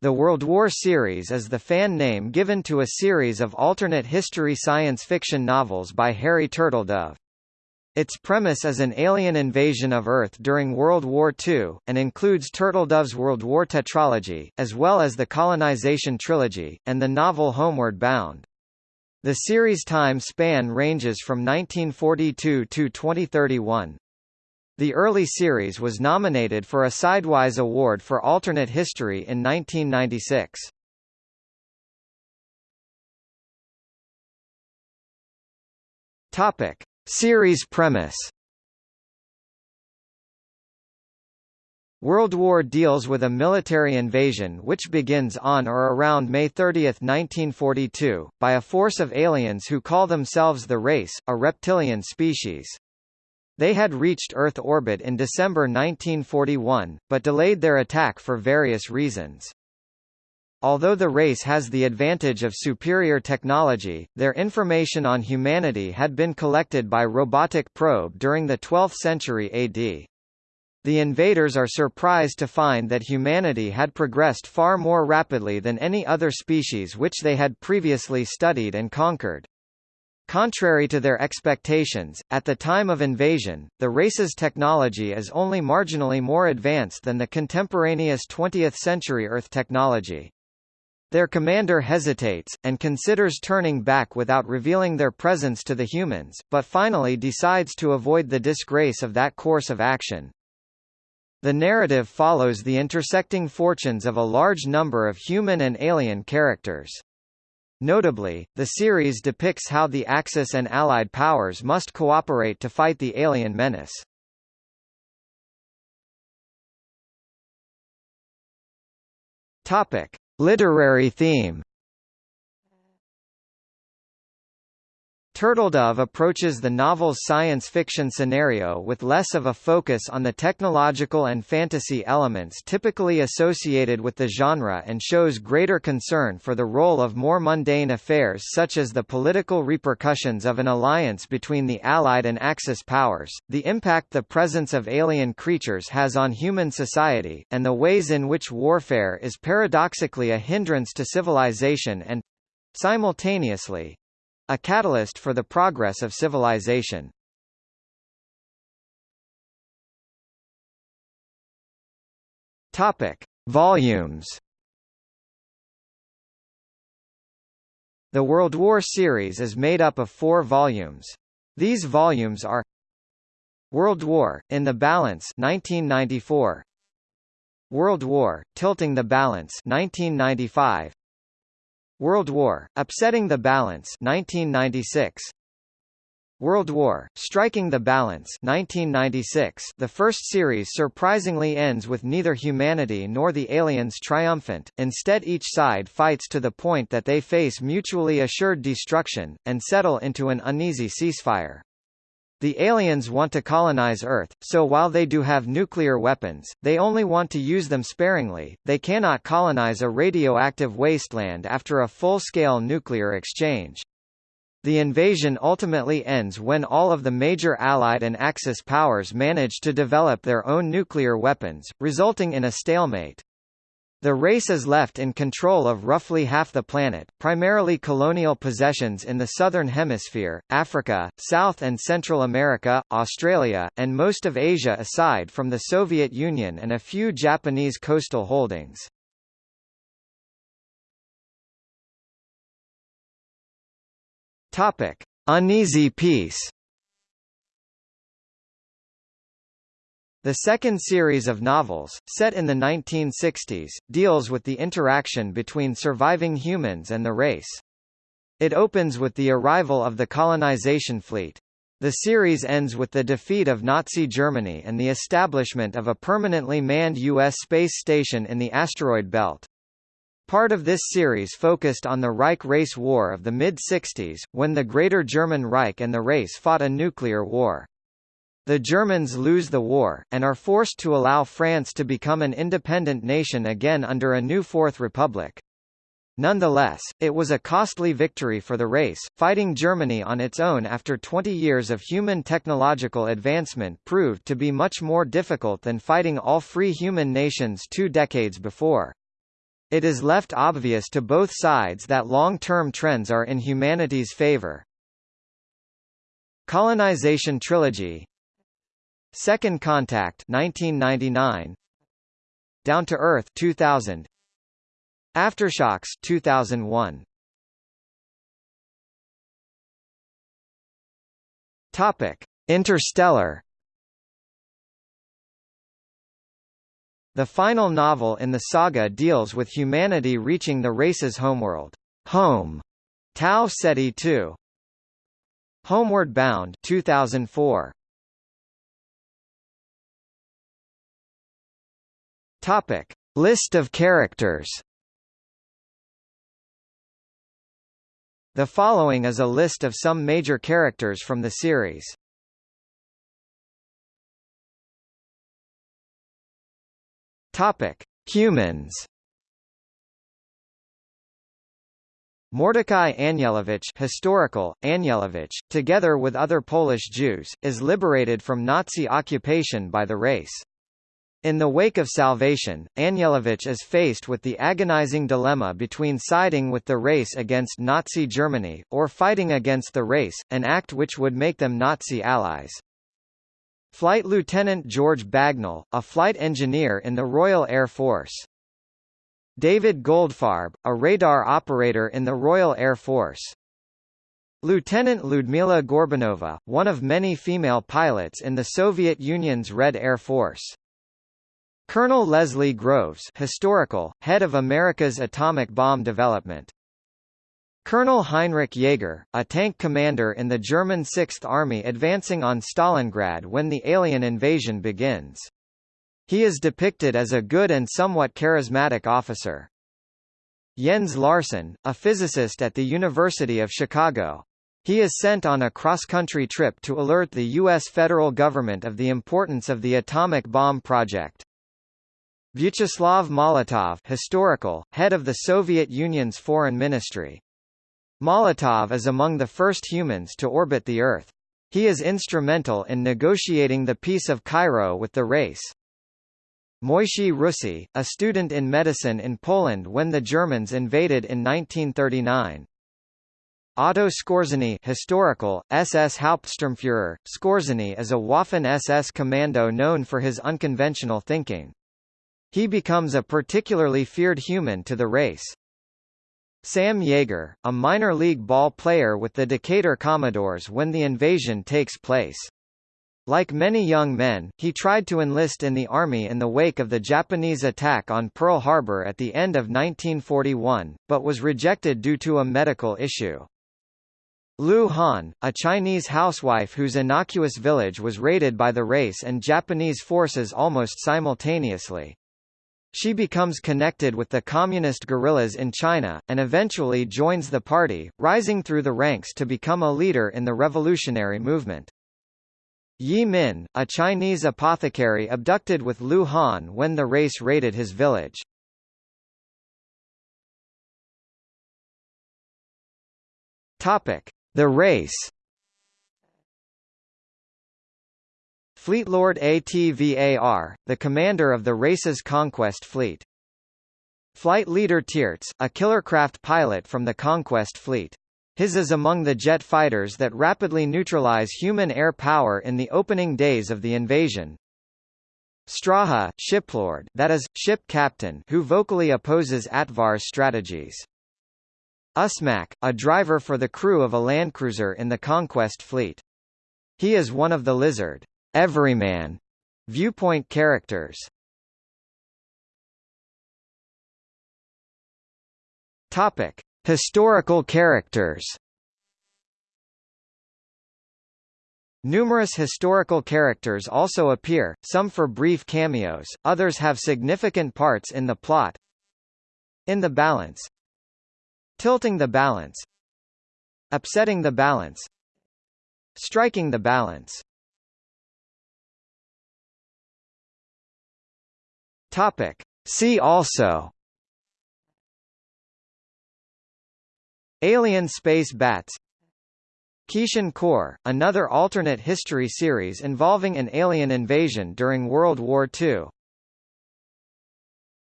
The World War series is the fan name given to a series of alternate history science fiction novels by Harry Turtledove. Its premise is an alien invasion of Earth during World War II, and includes Turtledove's World War tetralogy, as well as the colonization trilogy, and the novel Homeward Bound. The series time span ranges from 1942 to 2031. The early series was nominated for a Sidewise Award for Alternate History in 1996. Topic: Series premise. World War deals with a military invasion which begins on or around May 30, 1942, by a force of aliens who call themselves the Race, a reptilian species. They had reached Earth orbit in December 1941, but delayed their attack for various reasons. Although the race has the advantage of superior technology, their information on humanity had been collected by robotic probe during the 12th century AD. The invaders are surprised to find that humanity had progressed far more rapidly than any other species which they had previously studied and conquered. Contrary to their expectations, at the time of invasion, the race's technology is only marginally more advanced than the contemporaneous 20th-century Earth technology. Their commander hesitates, and considers turning back without revealing their presence to the humans, but finally decides to avoid the disgrace of that course of action. The narrative follows the intersecting fortunes of a large number of human and alien characters. Notably, the series depicts how the Axis and Allied powers must cooperate to fight the alien menace. Topic: Literary theme Turtledove approaches the novel's science fiction scenario with less of a focus on the technological and fantasy elements typically associated with the genre and shows greater concern for the role of more mundane affairs such as the political repercussions of an alliance between the Allied and Axis powers, the impact the presence of alien creatures has on human society, and the ways in which warfare is paradoxically a hindrance to civilization and simultaneously a catalyst for the progress of civilization. Topic: Volumes. The World War series is made up of four volumes. These volumes are World War, In the Balance 1994, World War, Tilting the Balance 1995, World War, Upsetting the Balance 1996. World War, Striking the Balance 1996 The first series surprisingly ends with neither humanity nor the aliens triumphant, instead each side fights to the point that they face mutually assured destruction, and settle into an uneasy ceasefire. The aliens want to colonize Earth, so while they do have nuclear weapons, they only want to use them sparingly, they cannot colonize a radioactive wasteland after a full-scale nuclear exchange. The invasion ultimately ends when all of the major Allied and Axis powers manage to develop their own nuclear weapons, resulting in a stalemate. The race is left in control of roughly half the planet, primarily colonial possessions in the Southern Hemisphere, Africa, South and Central America, Australia, and most of Asia aside from the Soviet Union and a few Japanese coastal holdings. Uneasy peace The second series of novels, set in the 1960s, deals with the interaction between surviving humans and the race. It opens with the arrival of the colonization fleet. The series ends with the defeat of Nazi Germany and the establishment of a permanently manned U.S. space station in the asteroid belt. Part of this series focused on the Reich Race War of the mid-60s, when the Greater German Reich and the race fought a nuclear war. The Germans lose the war, and are forced to allow France to become an independent nation again under a new Fourth Republic. Nonetheless, it was a costly victory for the race, fighting Germany on its own after 20 years of human technological advancement proved to be much more difficult than fighting all free human nations two decades before. It is left obvious to both sides that long-term trends are in humanity's favor. Colonization trilogy Second Contact 1999 Down to Earth 2000 Aftershocks 2001 Topic. Interstellar. The final novel in the saga deals with humanity reaching the race's homeworld, home, Tau Ceti II. Homeward Bound 2004. Topic: List of characters. The following is a list of some major characters from the series. Topic: Humans. Mordecai Anielewicz historical, Anielewicz, together with other Polish Jews, is liberated from Nazi occupation by the race. In the wake of salvation, Anielewicz is faced with the agonizing dilemma between siding with the race against Nazi Germany, or fighting against the race, an act which would make them Nazi allies. Flight Lieutenant George Bagnall, a flight engineer in the Royal Air Force. David Goldfarb, a radar operator in the Royal Air Force. Lieutenant Ludmila Gorbunova, one of many female pilots in the Soviet Union's Red Air Force. Colonel Leslie Groves historical, head of America's atomic bomb development. Colonel Heinrich Jaeger, a tank commander in the German Sixth Army advancing on Stalingrad when the alien invasion begins. He is depicted as a good and somewhat charismatic officer. Jens Larsen, a physicist at the University of Chicago. He is sent on a cross-country trip to alert the U.S. federal government of the importance of the atomic bomb project. Vyacheslav Molotov historical, head of the Soviet Union's foreign ministry. Molotov is among the first humans to orbit the Earth. He is instrumental in negotiating the Peace of Cairo with the race. Moishe Russie, a student in medicine in Poland when the Germans invaded in 1939. Otto Skorzeny historical, SS Hauptsturmführer, Skorzeny is a Waffen-SS commando known for his unconventional thinking. He becomes a particularly feared human to the race. Sam Yeager, a minor league ball player with the Decatur Commodores when the invasion takes place. Like many young men, he tried to enlist in the Army in the wake of the Japanese attack on Pearl Harbor at the end of 1941, but was rejected due to a medical issue. Lu Han, a Chinese housewife whose innocuous village was raided by the race and Japanese forces almost simultaneously. She becomes connected with the communist guerrillas in China, and eventually joins the party, rising through the ranks to become a leader in the revolutionary movement. Yi Min, a Chinese apothecary abducted with Lu Han when the race raided his village. The race Fleet Lord Atvar, the commander of the race's conquest fleet. Flight leader Teerts, a killercraft pilot from the conquest fleet. His is among the jet fighters that rapidly neutralize human air power in the opening days of the invasion. Straha, shiplord that is, ship captain who vocally opposes Atvar's strategies. Ussmak, a driver for the crew of a landcruiser in the conquest fleet. He is one of the Lizard everyman viewpoint characters. Topic: Historical characters. Numerous historical characters also appear, some for brief cameos, others have significant parts in the plot. In the balance Tilting the balance Upsetting the balance Striking the balance Topic. See also. Alien space bats. Kishan Core, another alternate history series involving an alien invasion during World War II